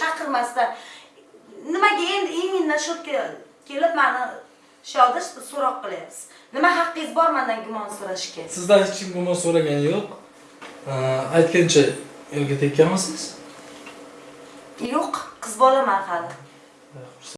chaqirmasdan nimaga endi именно shu kelib mani shoda so'roq qilyapsiz. Nima haqqingiz bor mendan gumon so'rashga sizdan hech kim gumon so'ragani yo'q. Aytgancha yo'lga tekkanmisiz yo'q qiz bolaman hali